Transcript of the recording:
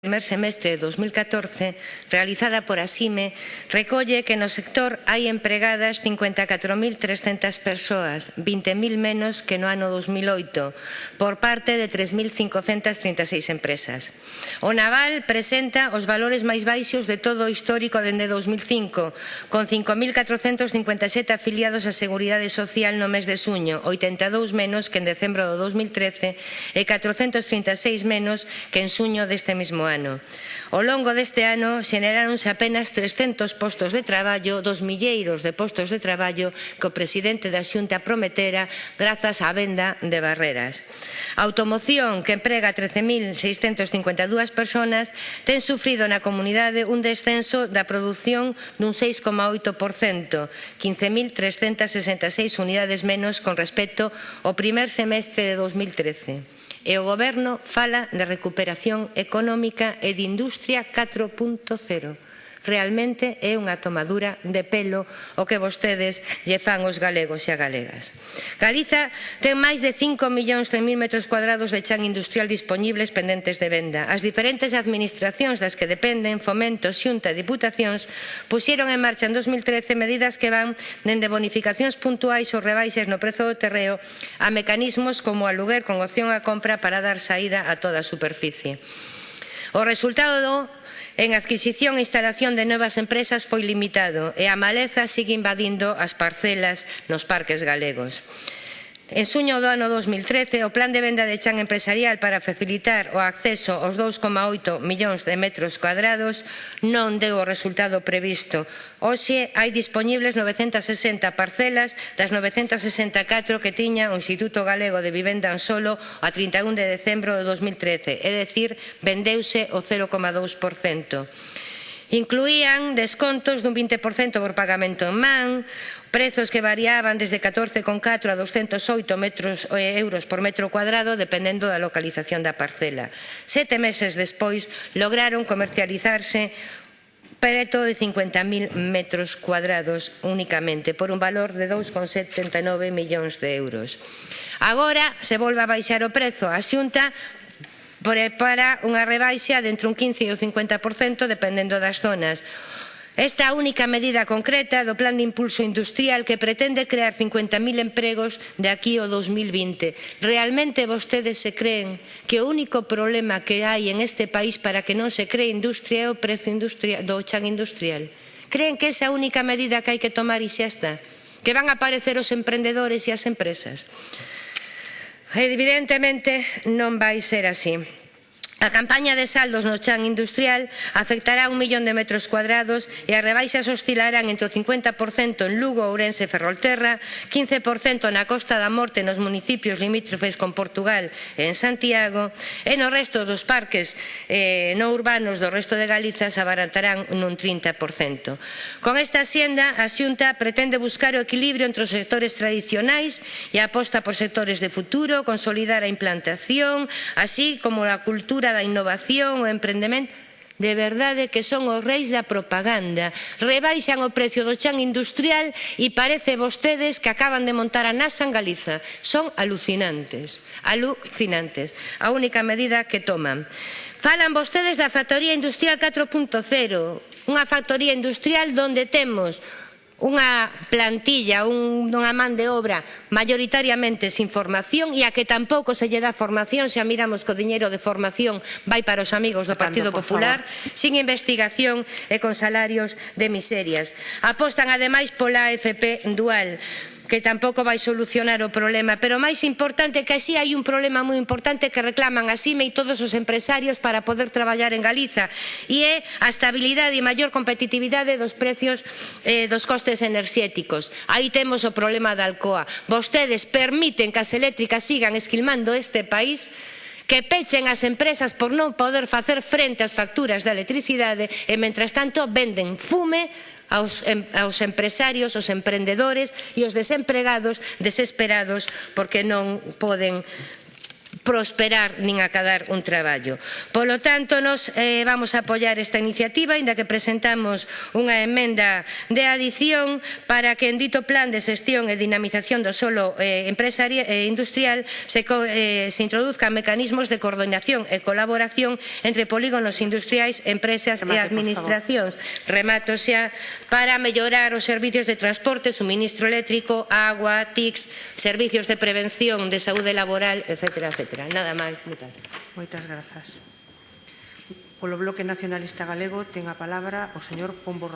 primer semestre de 2014 realizada por Asime recolle que no sector hai empregadas 54.300 persoas, 20.000 menos que no ano 2008, por parte de 3.536 empresas. O naval presenta os valores máis baixos de todo o histórico dende 2005, con 5.457 afiliados á Seguridade Social no mes de suño, 82 menos que en decembro do 2013 e 436 menos que en suño deste mesmo ano ano. Ao longo deste ano xeneráronse apenas 300 postos de traballo dos milleiros de postos de traballo que o presidente da Xunta prometera grazas á venda de barreras. A automoción, que emprega 13.652 personas, ten sufrido na comunidade un descenso da produción dun 6,8%, 15.366 unidades menos con respecto ao primer semestre de 2013 e o Goberno fala de recuperación económica e de industria 4.0 Realmente é unha tomadura de pelo o que vostedes lle fan os galegos e a galegas. Galiza ten máis de 5 millóns de mil metros cuadrados de chan industrial disponibles pendentes de venda. As diferentes administracións das que dependen, Fomento, Xunta e Diputacións, puxeron en marcha en 2013 medidas que van dende bonificacións puntuais ou rebaixas no prezo do terreo a mecanismos como aluguer con opción a compra para dar saída a toda a superficie. O resultado En adquisición e instalación de novas empresas foi limitado e a maleza sigue invadindo as parcelas nos parques galegos. En suño do ano 2013, o plan de venda de chan empresarial para facilitar o acceso aos 2,8 millóns de metros cuadrados non deu o resultado previsto. Hoxe hai disponibles 960 parcelas das 964 que tiña o Instituto Galego de Vivenda en Solo a 31 de decembro de 2013, é dicir, vendeuse o 0,2%. Incluían descontos dun 20% por pagamento en man, prezos que variaban desde 14,4 a 208 metros, eh, euros por metro cuadrado dependendo da localización da parcela. Sete meses despois lograron comercializarse preto de 50.000 metros cuadrados únicamente por un valor de 2,79 millóns de euros. Agora se volve a baixar o prezo. A Xunta para unha rebaixa de entre un 15 e o 50% dependendo das zonas. Esta única medida concreta do Plan de Impulso Industrial que pretende crear 50.000 empregos de aquí ao 2020. Realmente vostedes se creen que o único problema que hai en este país para que non se cree industria é o prezo industrial, do chan industrial? Creen que esa única medida que hai que tomar e xa está? Que van a aparecer os emprendedores e as empresas? Evidentemente non vai ser así. A campaña de saldos no chan industrial afectará a un millón de metros cuadrados e as rebaixas oscilarán entre o 50% en Lugo, Ourense e Ferrolterra, 15% na Costa da Morte nos municipios limítrofes con Portugal e en Santiago, e no resto dos parques eh, non urbanos do resto de Galiza se abaratarán nun 30%. Con esta xenda, a Xunta pretende buscar o equilibrio entre os sectores tradicionais e aposta por sectores de futuro, consolidar a implantación, así como a cultura cultura, da innovación, o emprendemento, De verdade que son os reis da propaganda. Rebaixan o precio do chan industrial e parece vostedes que acaban de montar a NASA en Galiza. Son alucinantes, alucinantes. A única medida que toman. Falan vostedes da factoría industrial 4.0, unha factoría industrial donde temos unha plantilla, un, unha man de obra maioritariamente sin formación e a que tampouco se lle dá formación se a miramos co diñeiro de formación vai para os amigos do Partido Popular sin investigación e con salarios de miserias. Apostan ademais pola AFP dual que tampouco vai solucionar o problema. Pero máis importante que así hai un problema moi importante que reclaman a asime e todos os empresarios para poder traballar en Galiza e é a estabilidade e maior competitividade dos precios eh, dos costes enerxéticos. Aí temos o problema da Alcoa. Vostedes permiten que as eléctricas sigan esquilmando este país que pechen as empresas por non poder facer frente ás facturas da electricidade e, mentras tanto, venden fume aos, em, aos empresarios, aos emprendedores e aos desempregados desesperados porque non poden prosperar nin acadar un traballo. Polo tanto, nos eh, vamos a apoiar esta iniciativa, inda que presentamos unha emenda de adición para que en dito plan de xestión e dinamización do solo eh, eh, industrial se, eh, se introduzcan mecanismos de coordinación e colaboración entre polígonos industriais, empresas Remate, e administracións. Remato xa para mellorar os servizos de transporte, suministro eléctrico, agua, TICs, servicios de prevención de saúde laboral, etcétera, etcétera etcétera. Nada máis, moitas Moitas grazas. Polo Bloque Nacionalista Galego ten a palabra o señor Pombo